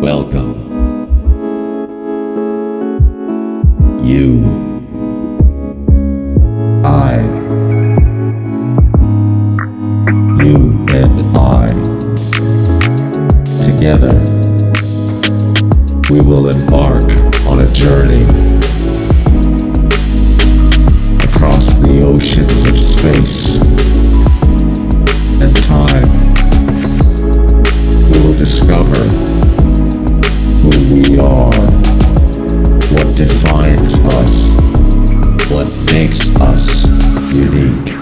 Welcome. You. I. You and I. Together, we will embark on a journey across the oceans of space we are, what defines us, what makes us unique.